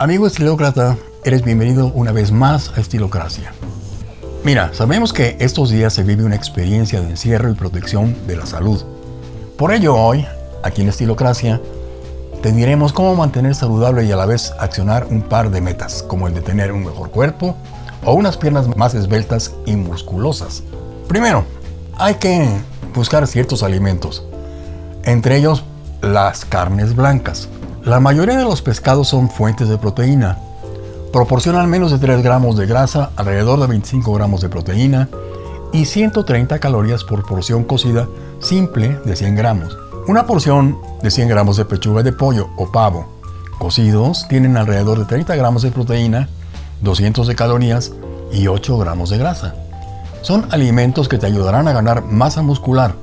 Amigo estilócrata, eres bienvenido una vez más a Estilocracia. Mira, sabemos que estos días se vive una experiencia de encierro y protección de la salud. Por ello hoy, aquí en Estilocracia, te diremos cómo mantener saludable y a la vez accionar un par de metas, como el de tener un mejor cuerpo o unas piernas más esbeltas y musculosas. Primero, hay que buscar ciertos alimentos, entre ellos las carnes blancas. La mayoría de los pescados son fuentes de proteína. Proporcionan menos de 3 gramos de grasa, alrededor de 25 gramos de proteína y 130 calorías por porción cocida simple de 100 gramos. Una porción de 100 gramos de pechuga de pollo o pavo cocidos tienen alrededor de 30 gramos de proteína, 200 de calorías y 8 gramos de grasa. Son alimentos que te ayudarán a ganar masa muscular.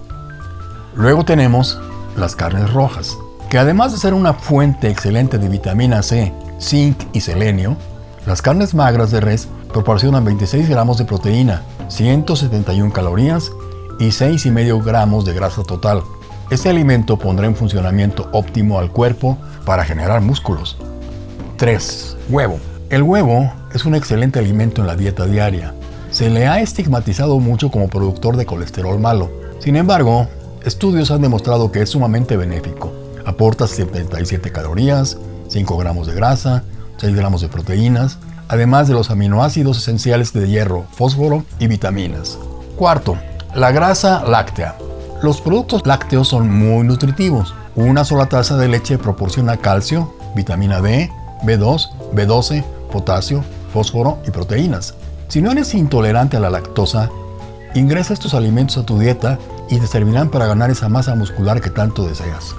Luego tenemos las carnes rojas, que además de ser una fuente excelente de vitamina C, zinc y selenio, las carnes magras de res proporcionan 26 gramos de proteína, 171 calorías y 6,5 gramos de grasa total. Este alimento pondrá en funcionamiento óptimo al cuerpo para generar músculos. 3. Huevo. El huevo es un excelente alimento en la dieta diaria. Se le ha estigmatizado mucho como productor de colesterol malo. Sin embargo, estudios han demostrado que es sumamente benéfico. Aporta 77 calorías, 5 gramos de grasa, 6 gramos de proteínas, además de los aminoácidos esenciales de hierro, fósforo y vitaminas. Cuarto, la grasa láctea. Los productos lácteos son muy nutritivos. Una sola taza de leche proporciona calcio, vitamina D, B2, B12, potasio, fósforo y proteínas. Si no eres intolerante a la lactosa, ingresa estos alimentos a tu dieta y te servirán para ganar esa masa muscular que tanto deseas.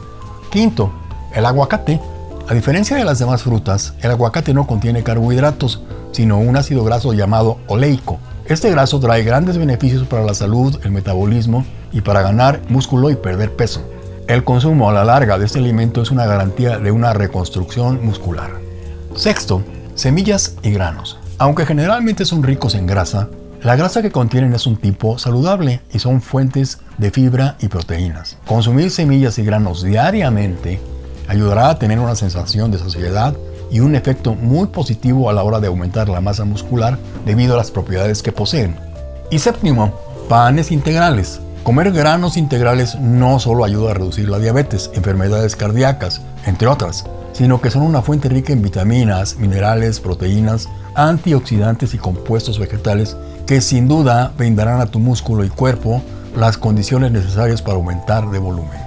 Quinto, el aguacate. A diferencia de las demás frutas, el aguacate no contiene carbohidratos, sino un ácido graso llamado oleico. Este graso trae grandes beneficios para la salud, el metabolismo y para ganar músculo y perder peso. El consumo a la larga de este alimento es una garantía de una reconstrucción muscular. Sexto, semillas y granos. Aunque generalmente son ricos en grasa, la grasa que contienen es un tipo saludable y son fuentes de fibra y proteínas. Consumir semillas y granos diariamente ayudará a tener una sensación de saciedad y un efecto muy positivo a la hora de aumentar la masa muscular debido a las propiedades que poseen. Y séptimo, panes integrales. Comer granos integrales no solo ayuda a reducir la diabetes, enfermedades cardíacas, entre otras, sino que son una fuente rica en vitaminas, minerales, proteínas, antioxidantes y compuestos vegetales que sin duda brindarán a tu músculo y cuerpo las condiciones necesarias para aumentar de volumen.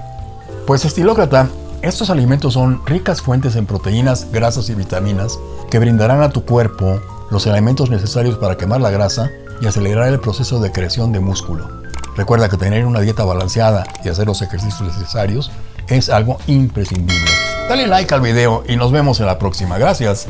Pues estilócrata, estos alimentos son ricas fuentes en proteínas, grasas y vitaminas que brindarán a tu cuerpo los elementos necesarios para quemar la grasa y acelerar el proceso de creación de músculo. Recuerda que tener una dieta balanceada y hacer los ejercicios necesarios es algo imprescindible. Dale like al video y nos vemos en la próxima. Gracias.